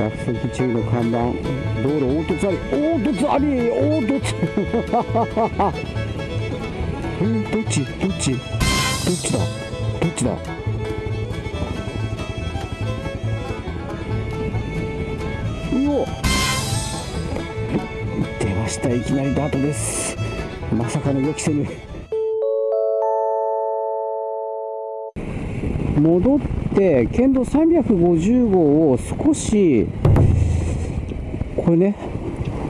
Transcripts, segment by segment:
落石注意の看板。道路凹凸あり凹凸あり凹凸。えー、どっち？どっち？どっちだ？どっちだ？うお出ましたいきなりダートです。まさかの予期せぬ。戻って県道350号を少しこれね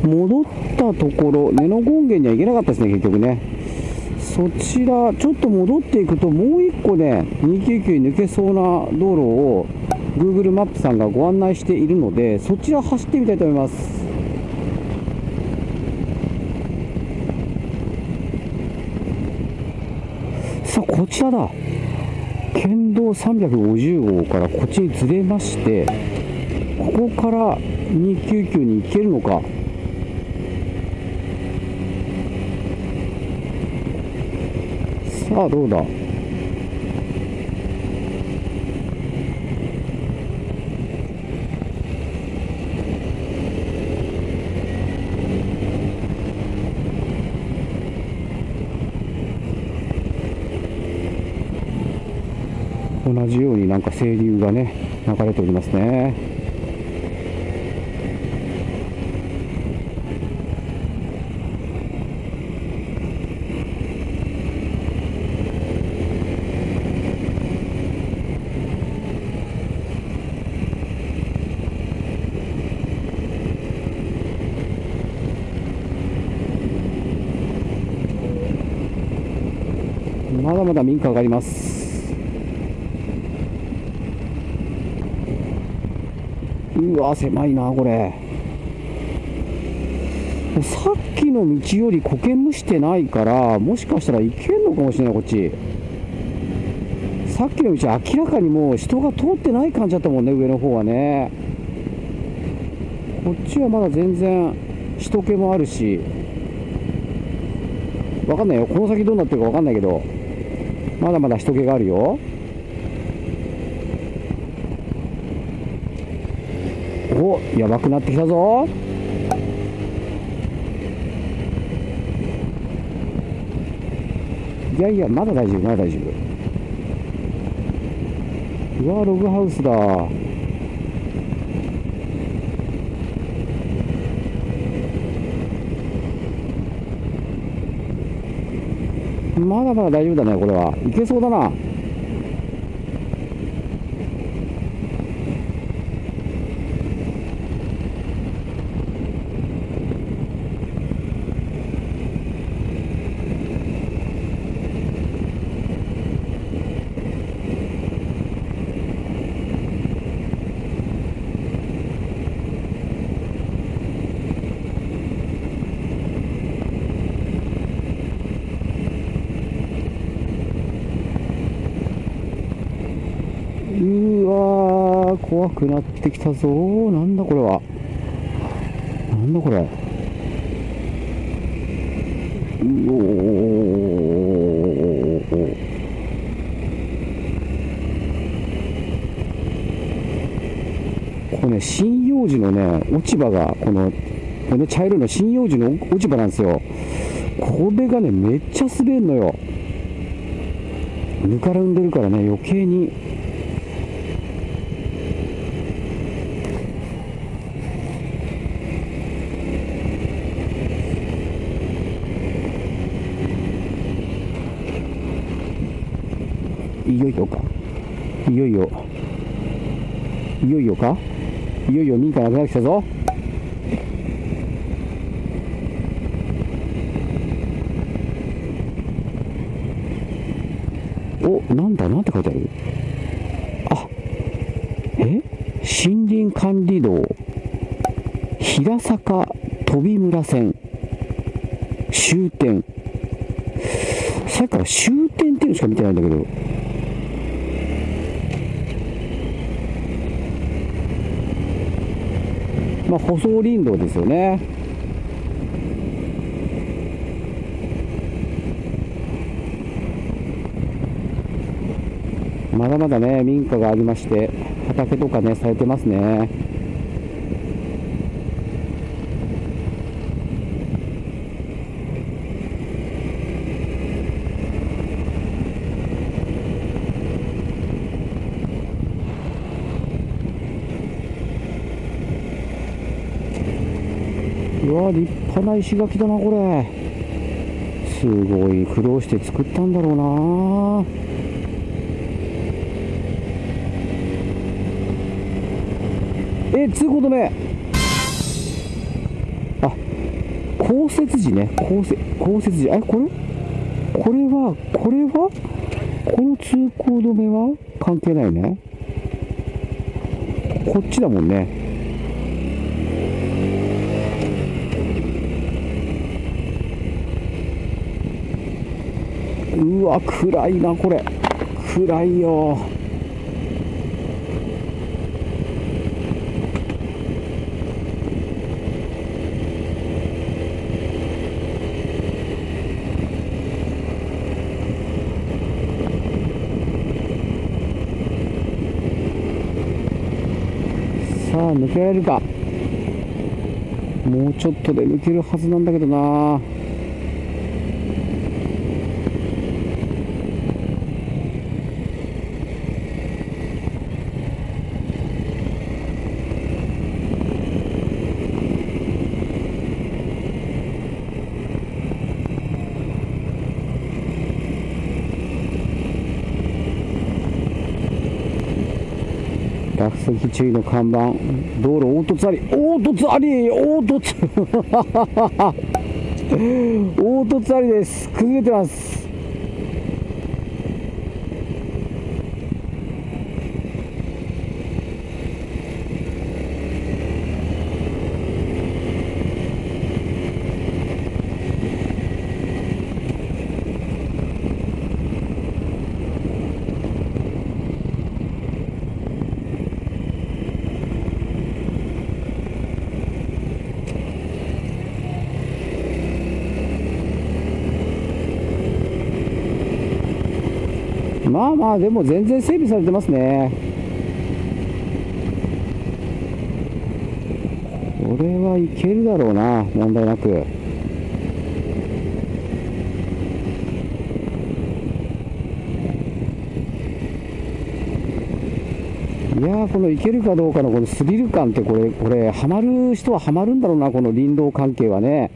戻ったところ根の権現には行けなかったですね結局ね。そちらちょっと戻っていくともう1個ね299に抜けそうな道路を Google マップさんがご案内しているのでそちら走ってみたいと思います。さあこちらだ。県道350号からこっちにずれましてここから299に行けるのか。さあどうだ？同じようになんか清流がね流れておりますね。まだまだ民家があります。うわ狭いなこれ。さっきの道より苔むしてないからもしかしたら行けんのかもしれないこっち。さっきの道明らかにもう人が通ってない感じだったもんね上の方はね。こっちはまだ全然人気もあるし。わかんないよ。この先どうなってるかわかんないけど。まだまだ人気があるよ。おやばくなってきたぞ。いやいやまだ大丈夫まだ大丈夫。うわログハウスだ。まだまだ大丈夫だねこれは。いけそうだなうわー怖くなってきたぞ。なんだこれは。なんだこれ。うおー。これね針葉樹のね落ち葉がこのこの茶色の針葉樹の落ち葉なんですよ。これがねめっちゃ滑るのよ。ぬかるんでるからね余計に。いよいよか。いよいよ。いよいよか。いよいよ民家なくなってきたぞ。おなんだなんて書いてある？あえ？森林管理道。平坂飛村線。終点。さっきから終点っていうのしか見てないんだけど。まあ舗装林道ですよね。まだまだね民家がありまして畑とかねされてますね。わ立派な石垣だなこれ。すごい苦労して作ったんだろうな。えっ通行止め。あ降雪時ね。降雪降雪時えこれ？これはこれは？この通行止めは関係ないね。こっちだもんね。うわ暗いなこれ。暗いよ。さあ抜けられるか。もうちょっとで抜けるはずなんだけどな落石注意の看板。道路凹凸あり。凹凸あり。凹凸。凹凸ありです。崩れてます。まあまあでも全然整備されてますね。これはいけるだろうな問題なく。いやーこのいけるかどうかのこのスリル感ってこれこれハマる人はハマるんだろうなこの林道関係はね。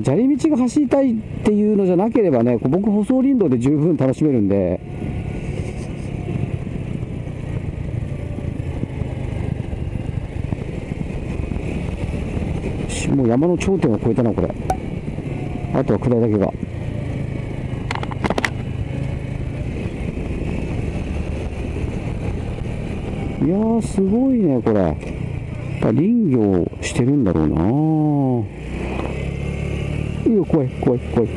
砂利道が走りたいっていうのじゃなければね、僕、舗装林道で十分楽しめるんで、もう山の頂点を越えたな、これ。あとは下りだけが。いや、すごいね、これ。林業してるんだろうないいよ、怖い、怖い、怖い。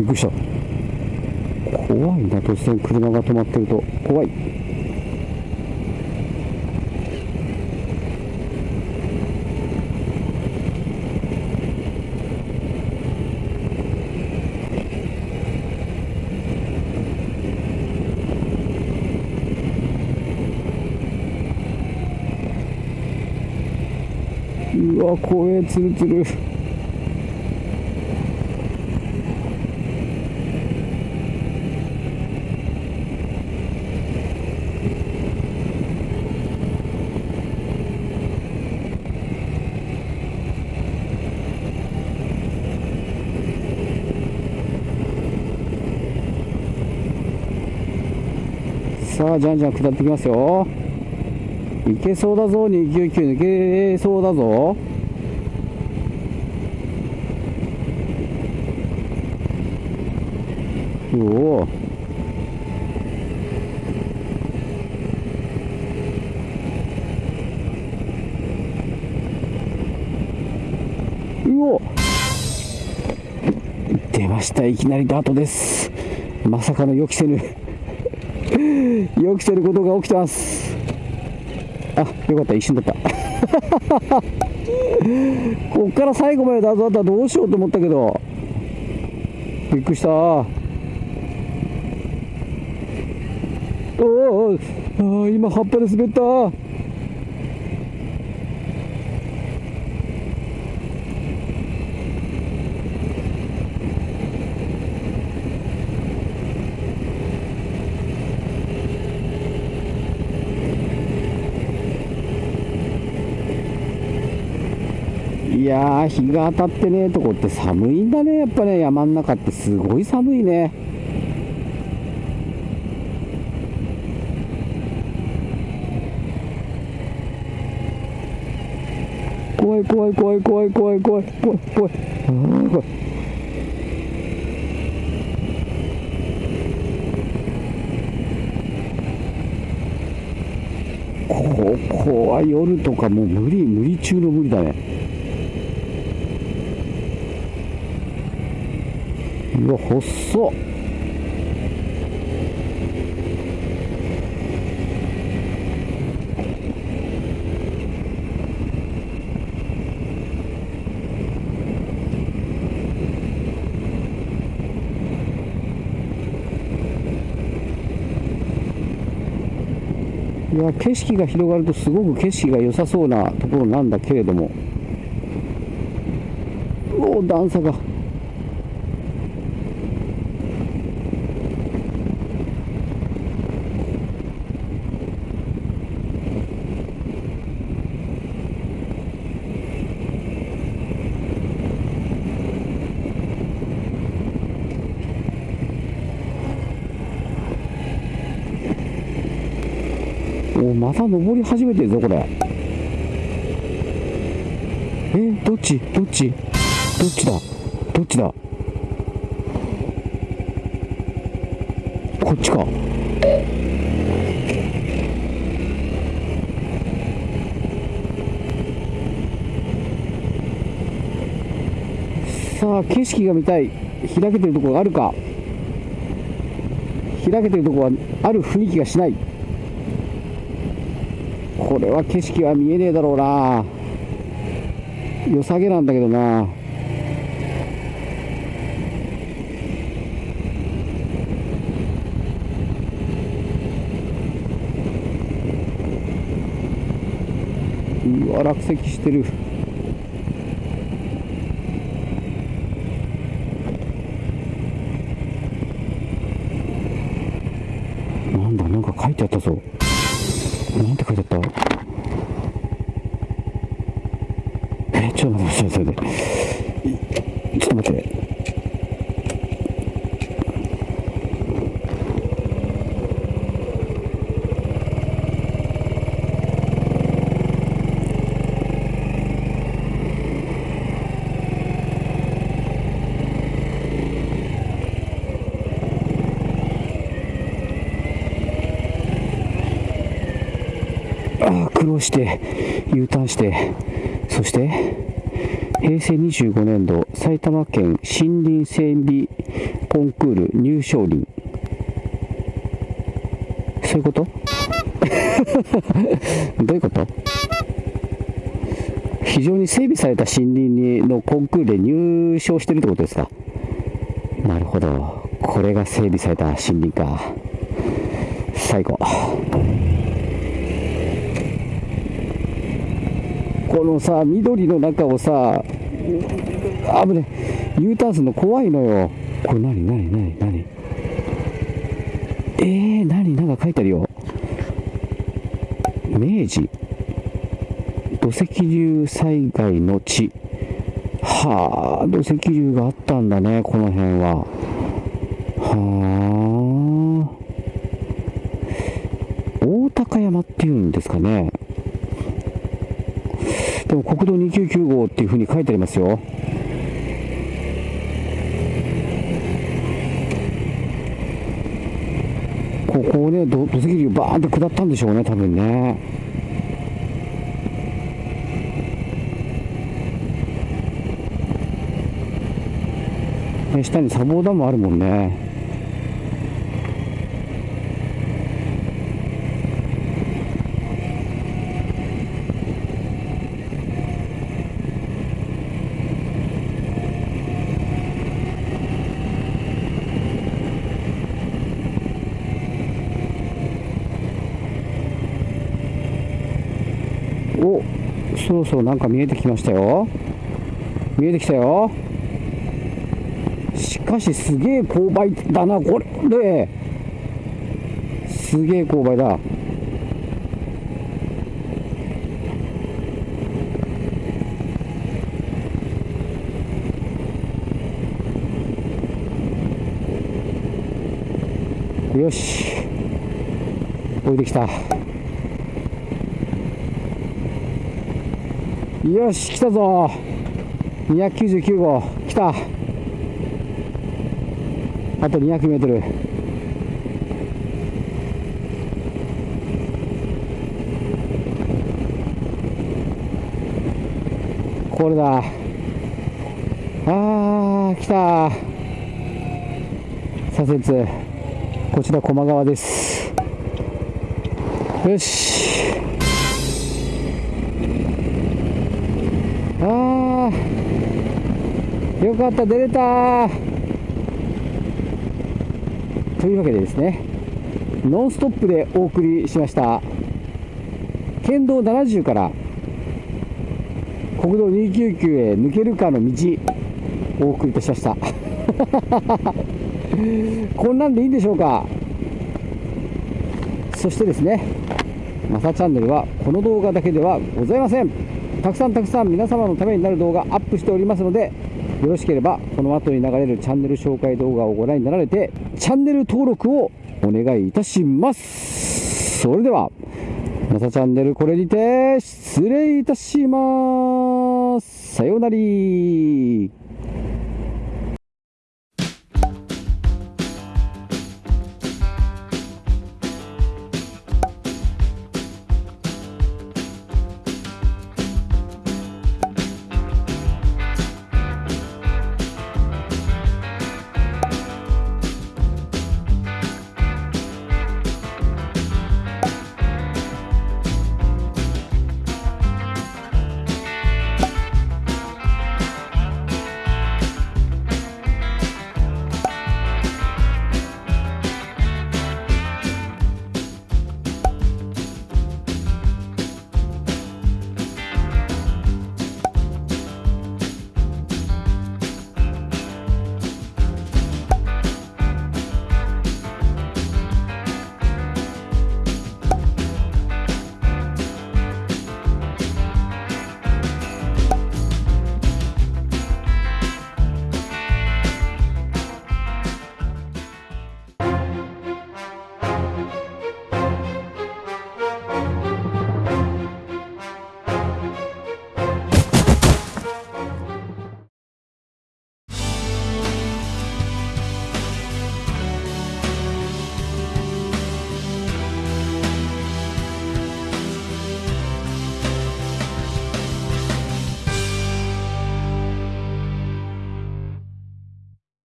びっくりした。怖いな突然車が止まってると。怖い。うわ怖えツルツル。さあじゃんじゃん下ってきますよ。いけそうだぞ299抜けそうだぞ。おお。うお。出ました。いきなりダートです。まさかの予期せぬ。予期せぬことが起きてます。あよかった。一瞬だった。こっから最後までダートだったらどうしようと思ったけど。びっくりした。おお今葉っぱで滑った。いや日が当たってねえとこって寒いんだねやっぱね。山ん中ってすごい寒いね。怖い怖い怖い怖い怖い怖い怖い怖い。あー怖い。ここは夜とかもう無理無理中の無理だね。うわ細っ。いや景色が広がるとすごく景色が良さそうなところなんだけれども。うお段差がおまた登り始めてるぞこれ。えどっち？どっち？どっちだ？どっちだ？こっちか。さあ景色が見たい。開けてるところがあるか。開けてるところはある雰囲気がしない。これは景色は見えねえだろうな。良さげなんだけどな。うわ落石してる。なんだなんか書いてあったぞ。なんて書いてあった？えちょっと待って、ちょっと待って。ちょっと待って。ああ苦労して U ターンしてそして平成25年度埼玉県森林整備コンクール入賞林そういうこと？どういうこと？非常に整備された森林のコンクールで入賞してるってことですか？なるほど。これが整備された森林か。最後このさ緑の中をさあぶね U ターンするの怖いのよ。これ何？何？何？何？えー、何？なんか書いてあるよ。明治。土石流災害の地。はあ土石流があったんだねこの辺は。はあ。大高山っていうんですかね。でも国道299号っていうふうに書いてありますよ。ここをね、土石流バーンって下ったんでしょうね、多分ね。ね下に砂防ダムあるもんね。おそろそろなんか見えてきましたよ。見えてきたよ。しかしすげえ勾配だなこれ。すげえ勾配だ。よし。降りてきた。よし来たぞ。299号来た。あと200メートル。これだ。あー来た。左折。こちら駒川です。よしあーよかった出れた。というわけでですねノンストップでお送りしました。県道70から国道299へ抜けるかの道お送りいたしました。こんなんでいいんでしょうか。そしてですねマサチャンネルはこの動画だけではございません。たくさんたくさん皆様のためになる動画アップしておりますのでよろしければこの後に流れるチャンネル紹介動画をご覧になられてチャンネル登録をお願いいたします。それではまたチャンネルこれにて失礼いたします。さようなら。